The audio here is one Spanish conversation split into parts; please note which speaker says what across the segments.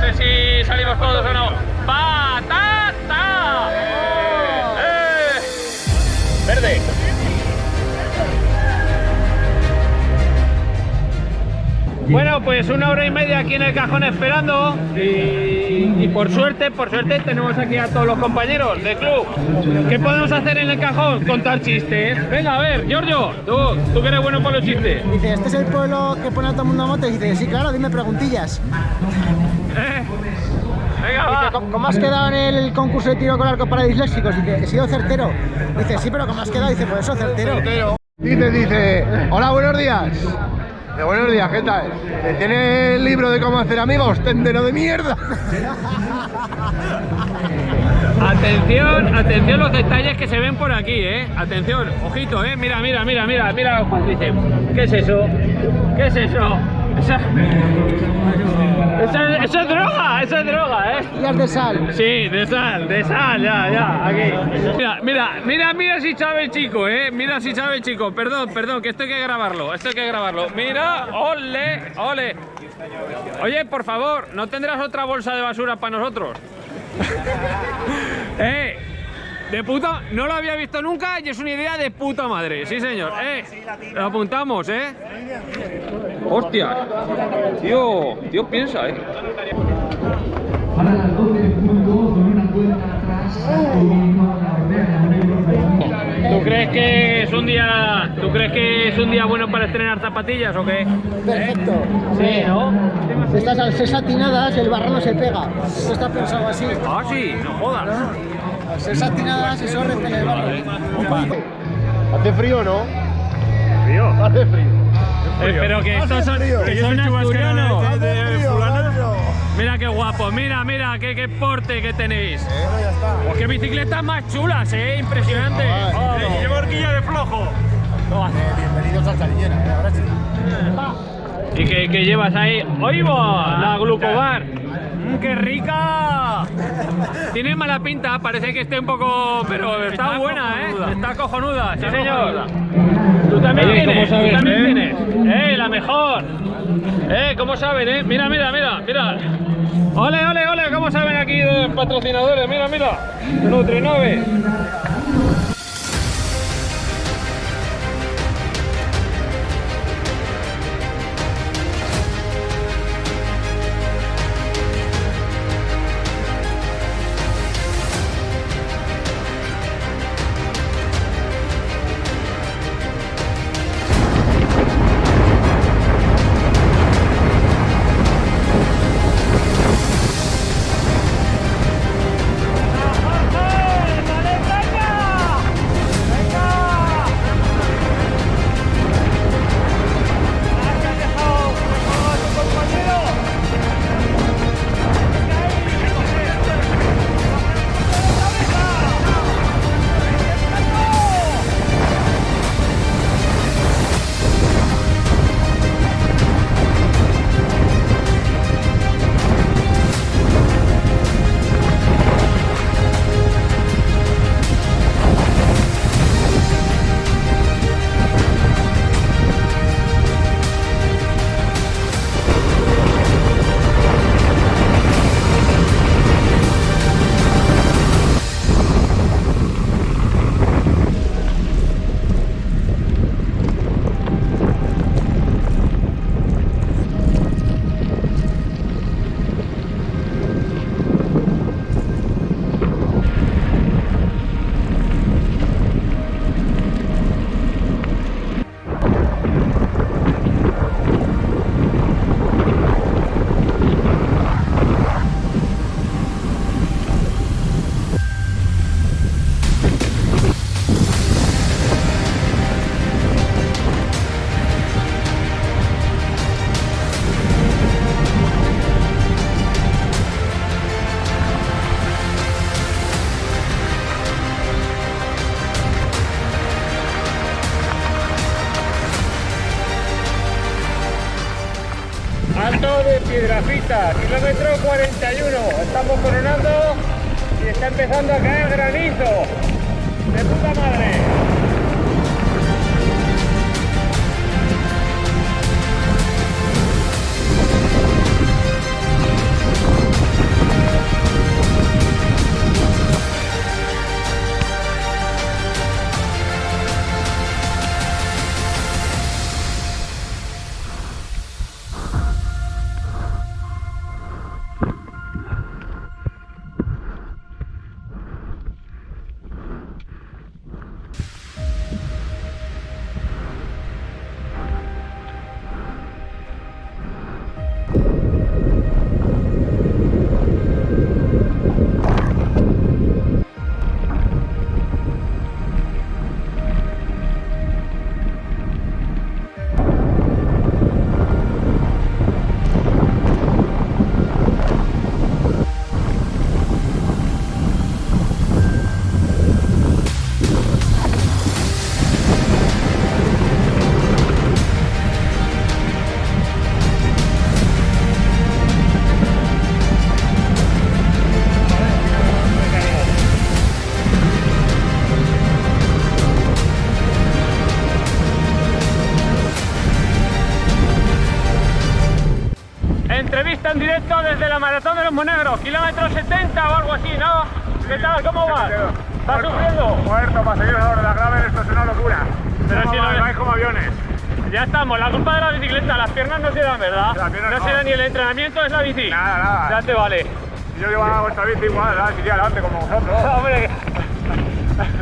Speaker 1: sé si salimos todos o no. ¡Patata! ¡Eh! Verde. Bueno, pues una hora y media aquí en el cajón esperando y, y por suerte, por suerte tenemos aquí a todos los compañeros del club. ¿Qué podemos hacer en el cajón? Contar chistes. Venga, a ver, Giorgio, tú, tú que eres bueno para los chistes.
Speaker 2: Dice, ¿este es el pueblo que pone a todo el mundo a moto? Y dice, sí, claro, dime preguntillas.
Speaker 1: Venga,
Speaker 2: Dice,
Speaker 1: va.
Speaker 2: ¿cómo, cómo has quedado en el concurso de tiro con arco para disléxicos? Dice, he sido certero. Dice, sí, pero ¿cómo has quedado? Dice, pues eso, certero.
Speaker 3: Dice, dice, hola, buenos días. De buenos días, ¿qué tal? ¿Tiene el libro de cómo hacer amigos? Tendero de mierda.
Speaker 1: Atención, atención los detalles que se ven por aquí, eh. Atención, ojito, eh. Mira, mira, mira, mira, mira, Juan dice, ¿qué es eso? ¿Qué es eso? Esa... Eso, es- eso es droga, eso es droga, eh.
Speaker 2: Días de sal.
Speaker 1: Sí, de sal, de sal, ya, ya, aquí. Mira, mira, mira, mira si sabe el chico, eh. Mira si sabe el chico. Perdón, perdón, que esto hay que grabarlo, esto hay que grabarlo. Mira, ole, ole. Oye, por favor, ¿no tendrás otra bolsa de basura para nosotros? eh, de puta, no lo había visto nunca y es una idea de puta madre, sí señor. Eh, lo apuntamos, eh. Hostia, tío, tío piensa, eh.
Speaker 4: Para las 12 en punto, con una cuenta atrás.
Speaker 1: ¿Tú crees que es un día, tú crees que es un día bueno para estrenar zapatillas o qué?
Speaker 2: Perfecto.
Speaker 1: Sí, ¿no?
Speaker 2: Estas al ser satinadas, el barro no se pega. Esto está pensado así.
Speaker 1: Ah, sí, no jodas.
Speaker 2: Al ser satinadas, eso repele el barro.
Speaker 3: ¿Hace frío o no?
Speaker 1: Frío.
Speaker 3: Hace frío.
Speaker 1: Eh, pero que estos son, que son asturianos. Mira qué guapo, mira, mira, qué, qué porte que tenéis. Pues qué bicicletas más chulas, eh, impresionante. Llevo horquilla de flojo.
Speaker 3: Bienvenidos al Saliñera, ¿eh? ahora sí.
Speaker 1: ¿Y qué, qué llevas ahí? ¡Oigo! La Glucobar. ¡Qué rica! Tiene mala pinta, parece que esté un poco... Pero está, buena, ¿eh? Está cojonuda, sí señor. Tú también tienes, tú también
Speaker 3: eh?
Speaker 1: tienes. ¡Eh, la mejor! ¡Eh, cómo saben, eh! Mira, mira, mira, mira. ¡Ole, ole, ole! ¿Cómo saben aquí de patrocinadores? Mira, mira. Nutri Kilómetro 41. Estamos coronando y está empezando a caer granizo. De puta madre. Vuelta en directo desde la Maratón de los Monegros, kilómetro 70 o algo así, ¿no? ¿Qué tal? ¿Cómo vas? ¿Estás sufriendo?
Speaker 5: Muerto para seguir ahora la grave, esto es una locura.
Speaker 1: Pero
Speaker 5: no,
Speaker 1: si
Speaker 5: va-
Speaker 1: no-
Speaker 5: no hay como aviones.
Speaker 1: Ya estamos, la culpa de la bicicleta, las piernas no se dan, ¿verdad? No
Speaker 5: no.
Speaker 1: se da ni el entrenamiento, es la bici.
Speaker 5: Nada, nada.
Speaker 1: Ya te vale.
Speaker 5: Si yo llevaba vuestra bici igual, ¿verdad? iría adelante como vosotros.
Speaker 1: Hombre,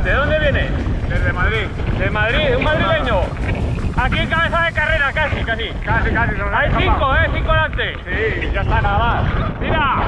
Speaker 1: ¿de dónde vienes?
Speaker 5: Desde Madrid.
Speaker 1: De Madrid, un madrileño. Aquí en cabeza de carrera, casi, casi.
Speaker 5: Casi, casi.
Speaker 1: Hay cinco. ¿eh? Cinco delante.
Speaker 5: Sí, ya está, nada más.
Speaker 1: ¡Mira!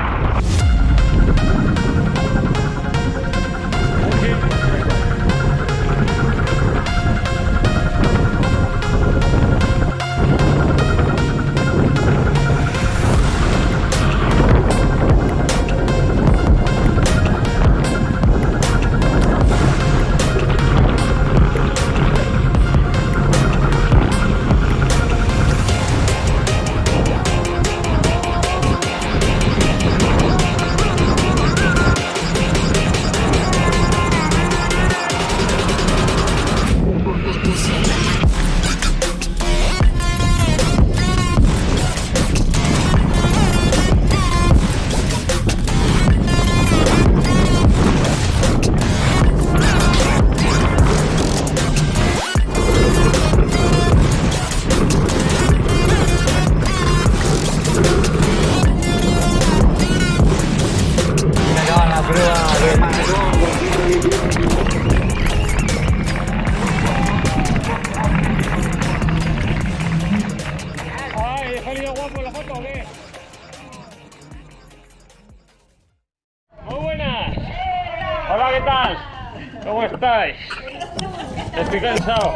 Speaker 1: Cansado.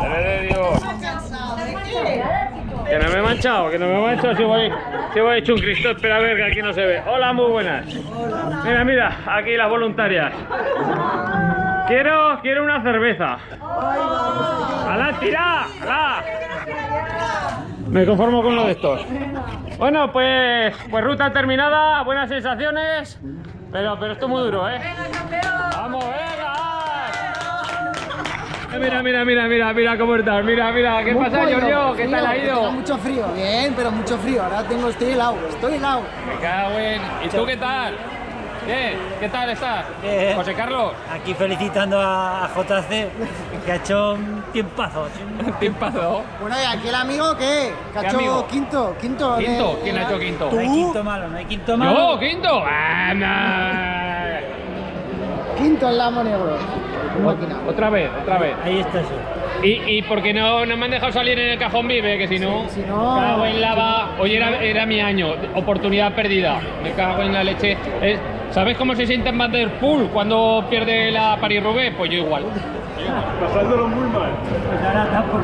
Speaker 1: Madre. Que no me he manchado, que no me he manchado. Si voy, si voy hecho un Cristo, espera a ver que aquí no se ve. Hola, muy buenas. Mira, mira, aquí las voluntarias. Quiero, quiero una cerveza. ¡Alá, tira! ¡Alá! Me conformo con lo de estos. Bueno, pues, pues ruta terminada, buenas sensaciones, pero, pero esto es muy duro, ¿eh? Mira, mira, mira, mira, mira cómo estás, mira, mira, ¿qué
Speaker 2: Muy
Speaker 1: pasa, Giorgio? ¿Qué tal ha ido?
Speaker 2: mucho frío. Bien, pero mucho frío. Ahora tengo, estoy helado, estoy helado.
Speaker 1: Me cago en... ¿Y tú qué tal? ¿Qué? ¿Qué tal estás?
Speaker 6: Bien.
Speaker 1: José Carlos,
Speaker 6: Aquí felicitando a JC, que ha hecho un tiempazo.
Speaker 1: timpazo.
Speaker 2: Bueno, ¿y aquí el amigo qué? Que ha
Speaker 1: ¿Qué
Speaker 2: hecho
Speaker 1: amigo?
Speaker 2: quinto, quinto. de-
Speaker 1: ¿Quinto? ¿Quién ha hecho quinto?
Speaker 6: No hay quinto malo, no hay quinto malo.
Speaker 1: ¿Yo? ¿Quinto? Ah, no.
Speaker 2: Quinto en Lamo Negro.
Speaker 1: Otra vez, otra vez.
Speaker 6: Ahí está eso.
Speaker 1: Y, y porque no, no me han dejado salir en el cajón vive, que si no,
Speaker 2: Si no-
Speaker 1: cago en lava. Hoy era, era mi año, oportunidad perdida. Me cago en la leche. Es- ¿Sabes cómo se siente en Van der Poel cuando pierde la Paris-Roubaix? Pues yo igual.
Speaker 5: Pasándolo muy mal.
Speaker 6: Pues ahora está por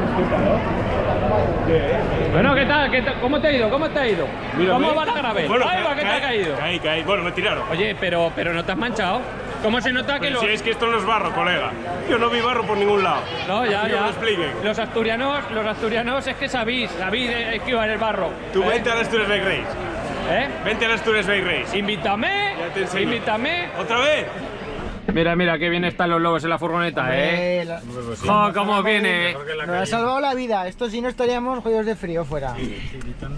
Speaker 1: Bueno, ¿qué tal? ¿Qué tal? ¿Cómo te ha ido? ¿Cómo te ha ido? ¿Cómo va la grave? ¡Ay, va, que te ha caído!
Speaker 5: Caí, caí. Bueno, me tiraron.
Speaker 1: Oye, pero, pero no te has manchado. ¿Cómo se nota que
Speaker 5: Pero
Speaker 1: los...
Speaker 5: si es que esto no es barro, colega. Yo no vi barro por ningún lado.
Speaker 1: No, ya,
Speaker 5: me
Speaker 1: ya.
Speaker 5: lo expliquen.
Speaker 1: Los asturianos, los asturianos es que sabéis, sabéis esquivar el barro.
Speaker 5: Tú
Speaker 1: ¿Eh?
Speaker 5: vente a la Asturias Bike Race.
Speaker 1: ¿Eh?
Speaker 5: Vente a la Asturias Bike Race.
Speaker 1: Invítame,
Speaker 5: Ya te
Speaker 1: invítame.
Speaker 5: ¿Otra vez?
Speaker 1: Mira, mira, qué bien están los lobos en la furgoneta, ¿eh?
Speaker 2: Eh, la-
Speaker 1: ¡Jo, cómo viene!
Speaker 2: Nos ha salvado la vida. Esto si no estaríamos jodidos de frío fuera.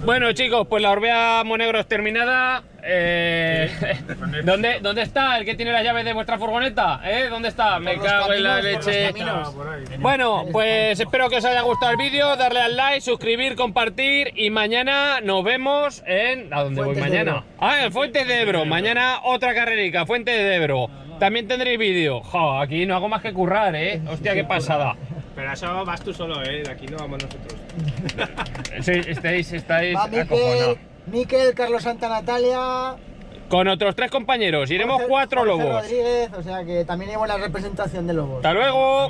Speaker 1: Bueno, chicos, pues la Orbea Monegros terminada. Eh, ¿dónde, ¿Dónde está el que tiene las llaves de vuestra furgoneta? ¿Eh? ¿Dónde está? Me
Speaker 2: Por
Speaker 1: cago en la leche. Bueno, pues espero que os haya gustado el vídeo, darle al like, suscribir, compartir y mañana nos vemos en... ¿A dónde voy
Speaker 2: Fuentes
Speaker 1: mañana? Ah, en Fuentes de Ebro. Mañana otra carrerica, Fuentes de Ebro. También tendréis vídeo. Jo, aquí no hago más que currar, ¿eh? Hostia, qué pasada.
Speaker 5: Pero eso vas tú solo, ¿eh? De aquí no vamos nosotros.
Speaker 1: Sí, estáis, estáis
Speaker 2: Va. Miquel, Miquel, Carlos Santa Natalia.
Speaker 1: Con otros tres compañeros, iremos
Speaker 2: Jorge-
Speaker 1: cuatro
Speaker 2: Jorge
Speaker 1: lobos.
Speaker 2: Rodríguez, o sea que también hay buena representación de lobos.
Speaker 1: Hasta luego.